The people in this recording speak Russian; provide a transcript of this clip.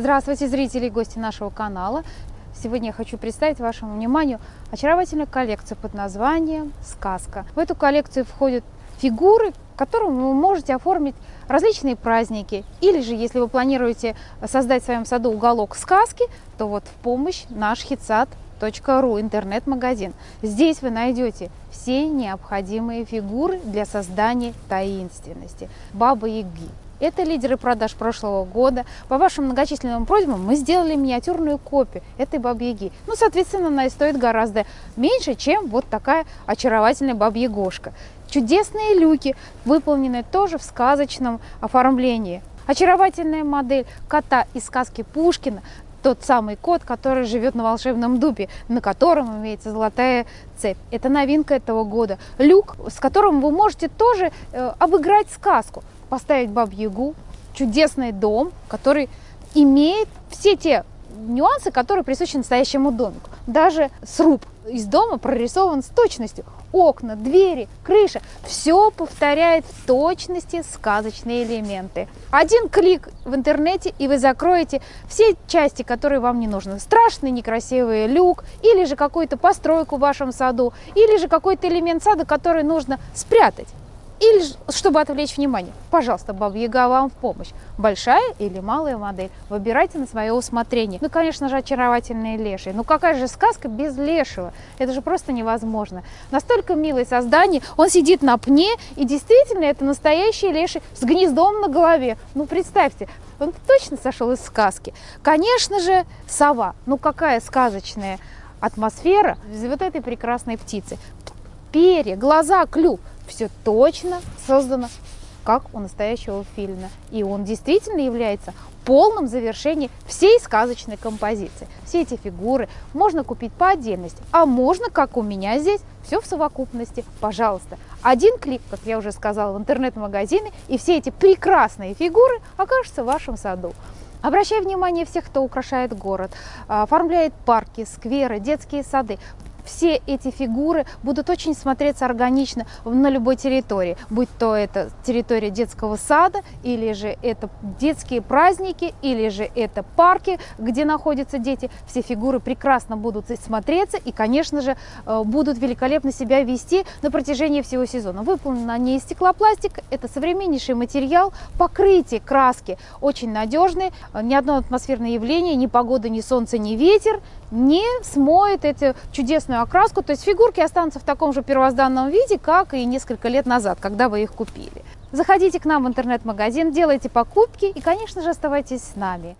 Здравствуйте, зрители и гости нашего канала. Сегодня я хочу представить вашему вниманию очаровательную коллекцию под названием «Сказка». В эту коллекцию входят фигуры, которым вы можете оформить различные праздники. Или же, если вы планируете создать в своем саду уголок сказки, то вот в помощь наш ру интернет-магазин. Здесь вы найдете все необходимые фигуры для создания таинственности. Баба Яги, это лидеры продаж прошлого года. По вашим многочисленным просьбам мы сделали миниатюрную копию этой бабьяги. Ну, соответственно, она и стоит гораздо меньше, чем вот такая очаровательная бабьягошка. Чудесные люки, выполнены тоже в сказочном оформлении. Очаровательная модель кота из сказки Пушкина, тот самый кот, который живет на волшебном дубе, на котором имеется золотая цепь. Это новинка этого года. Люк, с которым вы можете тоже э, обыграть сказку поставить Бабу-Ягу, чудесный дом, который имеет все те нюансы, которые присущи настоящему домику. Даже сруб из дома прорисован с точностью. Окна, двери, крыша. Все повторяет в точности сказочные элементы. Один клик в интернете, и вы закроете все части, которые вам не нужны. Страшный некрасивый люк, или же какую-то постройку в вашем саду, или же какой-то элемент сада, который нужно спрятать. Или чтобы отвлечь внимание, пожалуйста, Баба Яга вам в помощь. Большая или малая модель. Выбирайте на свое усмотрение. Ну, конечно же, очаровательные лешие. Ну, какая же сказка без лешего? Это же просто невозможно. Настолько милое создание. Он сидит на пне, и действительно, это настоящий леший с гнездом на голове. Ну, представьте, он точно сошел из сказки. Конечно же, сова. Ну, какая сказочная атмосфера вот этой прекрасной птицы. Перья, глаза, клюв все точно создано как у настоящего фильма. И он действительно является полным завершением всей сказочной композиции. Все эти фигуры можно купить по отдельности, а можно, как у меня здесь, все в совокупности. Пожалуйста, один клик, как я уже сказала, в интернет-магазине, и все эти прекрасные фигуры окажутся в вашем саду. Обращаю внимание всех, кто украшает город, оформляет парки, скверы, детские сады все эти фигуры будут очень смотреться органично на любой территории, будь то это территория детского сада, или же это детские праздники, или же это парки, где находятся дети. Все фигуры прекрасно будут смотреться и, конечно же, э, будут великолепно себя вести на протяжении всего сезона. Выполнена не из стеклопластика, это современнейший материал, покрытие краски очень надежные, ни одно атмосферное явление, ни погода, ни солнце, ни ветер не смоет эту чудесную окраску, то есть фигурки останутся в таком же первозданном виде, как и несколько лет назад, когда вы их купили. Заходите к нам в интернет-магазин, делайте покупки и, конечно же, оставайтесь с нами.